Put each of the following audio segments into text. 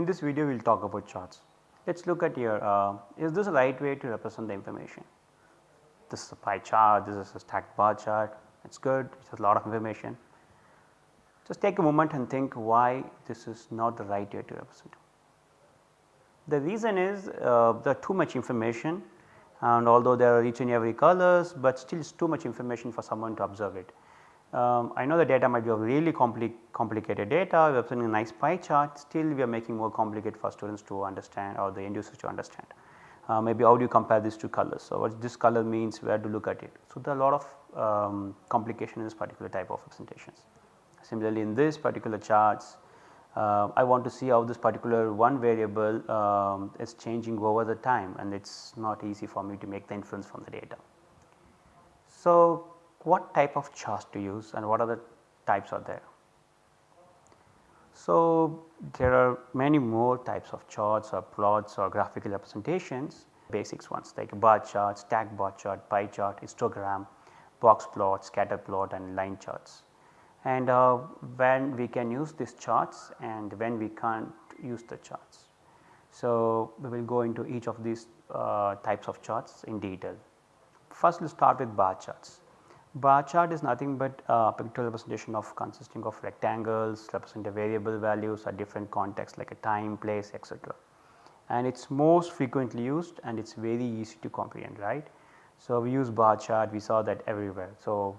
In this video we will talk about charts. Let us look at here uh, is this the right way to represent the information. This is a pie chart, this is a stacked bar chart, it is good, it has a lot of information. Just take a moment and think why this is not the right way to represent. The reason is uh, there are too much information and although there are each and every colors, but still it is too much information for someone to observe it. Um, I know the data might be of really compli complicated data, we are presenting a nice pie chart, still we are making more complicated for students to understand or the end users to understand. Uh, maybe how do you compare these two colors, so what this color means, where to look at it. So, there are a lot of um, complication in this particular type of representations. Similarly, in this particular charts, uh, I want to see how this particular one variable um, is changing over the time and it is not easy for me to make the inference from the data. So, what type of charts to use and what are the types are there. So, there are many more types of charts or plots or graphical representations basics ones like bar chart, stack bar chart, pie chart, histogram, box plot, scatter plot and line charts. And uh, when we can use these charts and when we can't use the charts. So, we will go into each of these uh, types of charts in detail. First let us start with bar charts. Bar chart is nothing but a pictorial representation of consisting of rectangles represent variable values at different contexts like a time, place etc. And it is most frequently used and it is very easy to comprehend right. So, we use bar chart we saw that everywhere. So,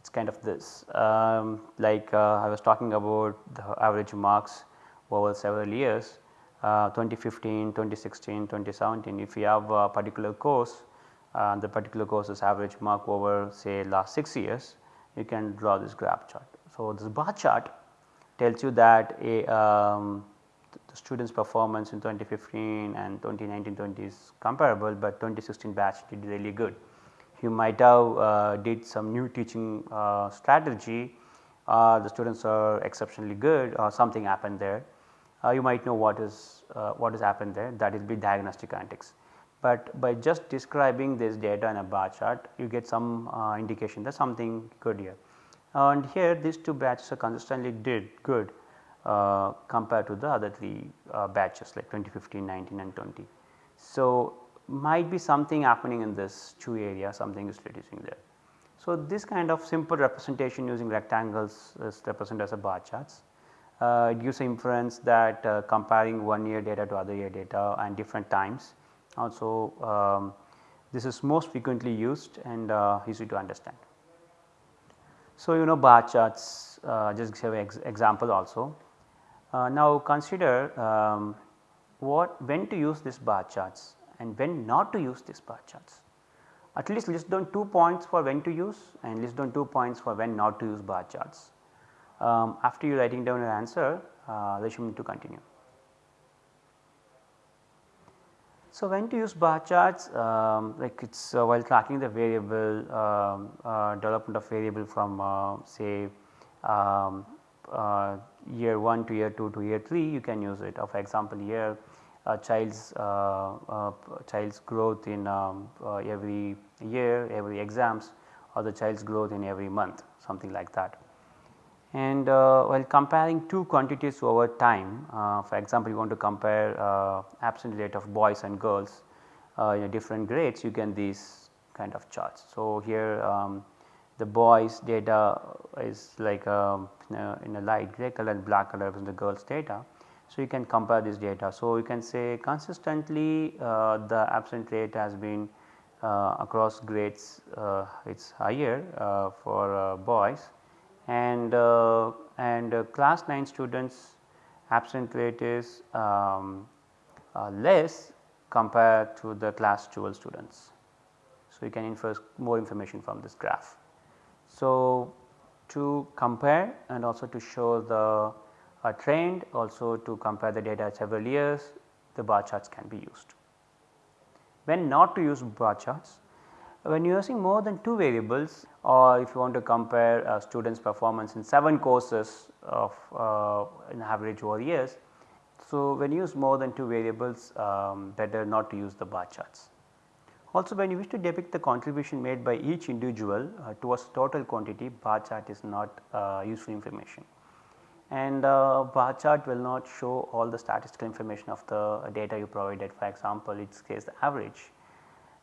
it is kind of this um, like uh, I was talking about the average marks over several years uh, 2015, 2016, 2017 if you have a particular course uh, the particular course's average mark over say last 6 years you can draw this graph chart. So, this bar chart tells you that a um, the students performance in 2015 and 2019-20 is comparable, but 2016 batch did really good. You might have uh, did some new teaching uh, strategy, uh, the students are exceptionally good or something happened there. Uh, you might know what is uh, what has happened there that will be diagnostic analytics but by just describing this data in a bar chart you get some uh, indication that something good here. And here these two batches are consistently did good uh, compared to the other 3 uh, batches like 2015, 19 and 20. So, might be something happening in this two area something is reducing there. So, this kind of simple representation using rectangles is represented as a bar charts. Uh, it gives inference that uh, comparing one year data to other year data and different times also um, this is most frequently used and uh, easy to understand. So, you know bar charts uh, just give an ex example also. Uh, now consider um, what when to use this bar charts and when not to use this bar charts. At least list down 2 points for when to use and list down 2 points for when not to use bar charts. Um, after you writing down your answer, uh, resume to continue. So, when to use bar charts um, like it is uh, while tracking the variable um, uh, development of variable from uh, say um, uh, year 1 to year 2 to year 3 you can use it. for example, here a child's uh, child's growth in um, every year, every exams or the child's growth in every month something like that. And uh, while comparing two quantities over time, uh, for example, you want to compare uh, absent rate of boys and girls uh, in different grades, you can these kind of charts. So, here um, the boys data is like um, in, a, light gray color and black color is the girls data. So, you can compare this data. So, you can say consistently uh, the absent rate has been uh, across grades it is higher for boys and uh, and uh, class 9 students absent rate is um, uh, less compared to the class 12 students. So, you can infer more information from this graph. So, to compare and also to show the trend also to compare the data several years the bar charts can be used. When not to use bar charts when you are using more than 2 variables or if you want to compare uh, students performance in 7 courses of uh, an average over years. So, when you use more than 2 variables um, better not to use the bar charts. Also when you wish to depict the contribution made by each individual uh, towards total quantity bar chart is not uh, useful information. and uh, bar chart will not show all the statistical information of the data you provided for example it says the average.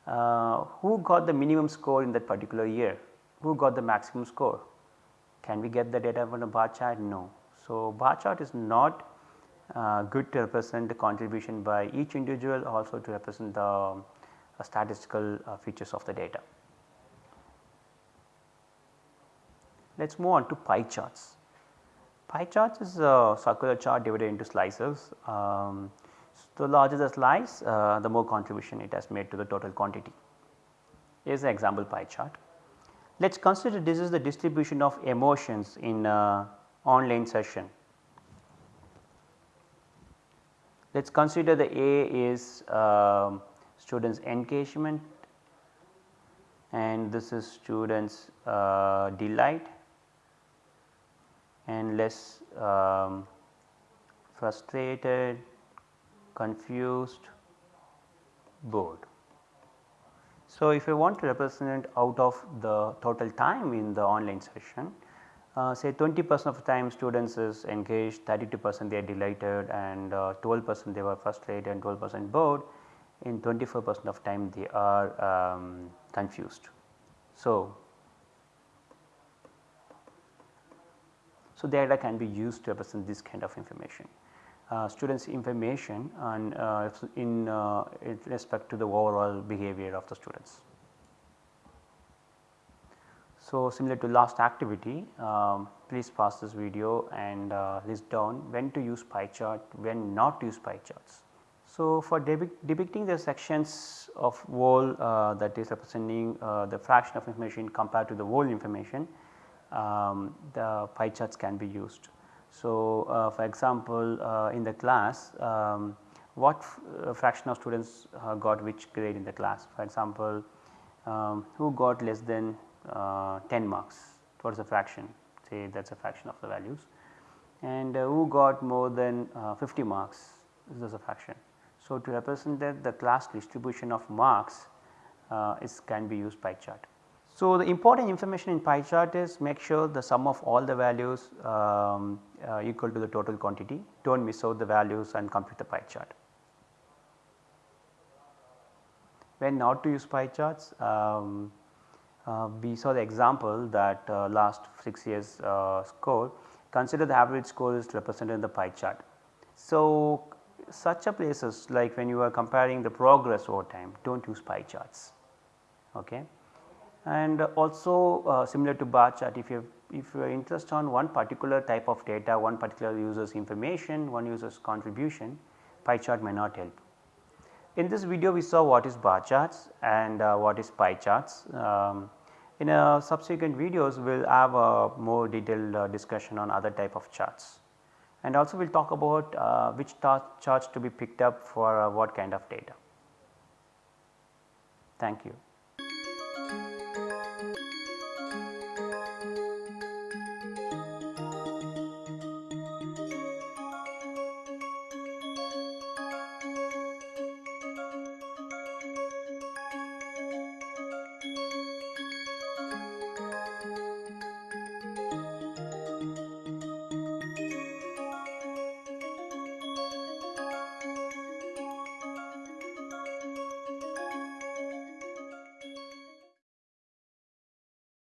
Uh, who got the minimum score in that particular year? Who got the maximum score? Can we get the data from a bar chart? No. So, bar chart is not uh, good to represent the contribution by each individual also to represent the uh, statistical uh, features of the data. Let us move on to pie charts. Pie charts is a circular chart divided into slices. Um, so the larger the slice uh, the more contribution it has made to the total quantity. Here is an example pie chart. Let us consider this is the distribution of emotions in uh, online session. Let us consider the A is uh, students engagement and this is students uh, delight and less um, frustrated, confused, bored. So, if I want to represent out of the total time in the online session, uh, say 20 percent of the time students is engaged, 32 percent they are delighted and uh, 12 percent they were frustrated and 12 percent bored, in 24 percent of time they are um, confused. So, so data can be used to represent this kind of information. Uh, students information and uh, in, uh, in respect to the overall behavior of the students. So, similar to last activity um, please pause this video and uh, list down when to use pie chart, when not to use pie charts. So, for depicting the sections of whole uh, that is representing uh, the fraction of information compared to the whole information um, the pie charts can be used. So, uh, for example, uh, in the class um, what uh, fraction of students got which grade in the class for example, um, who got less than 10 marks what is the fraction say that is a fraction of the values and who got more than 50 marks is this is a fraction. So, to represent that the class distribution of marks uh, is can be used pie chart. So, the important information in pie chart is make sure the sum of all the values um, uh, equal to the total quantity do not miss out the values and compute the pie chart. When not to use pie charts um, uh, we saw the example that uh, last 6 years uh, score consider the average score is represented in the pie chart. So, such a places like when you are comparing the progress over time do not use pie charts. Okay and also uh, similar to bar chart if you if you are interested on one particular type of data, one particular user's information, one user's contribution, pie chart may not help. In this video we saw what is bar charts and uh, what is pie charts. Um, in a subsequent videos we will have a more detailed uh, discussion on other type of charts and also we will talk about uh, which charts to be picked up for uh, what kind of data. Thank you.